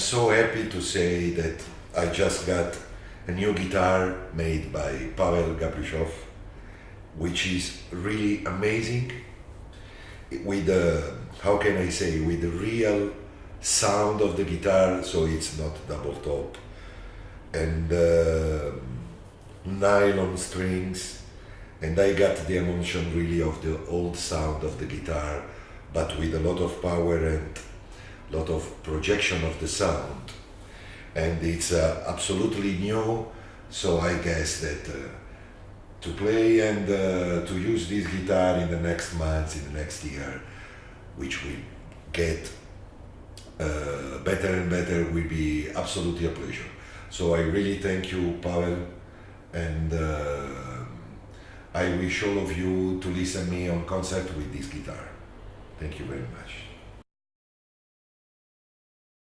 so happy to say that I just got a new guitar made by Pavel Gabryshov, which is really amazing. With the, how can I say, with the real sound of the guitar, so it's not double top, and uh, nylon strings, and I got the emotion really of the old sound of the guitar, but with a lot of power and lot of projection of the sound and it's uh, absolutely new so I guess that uh, to play and uh, to use this guitar in the next months in the next year which will get uh, better and better will be absolutely a pleasure. So I really thank you Pavel and uh, I wish all of you to listen me on concert with this guitar. Thank you very much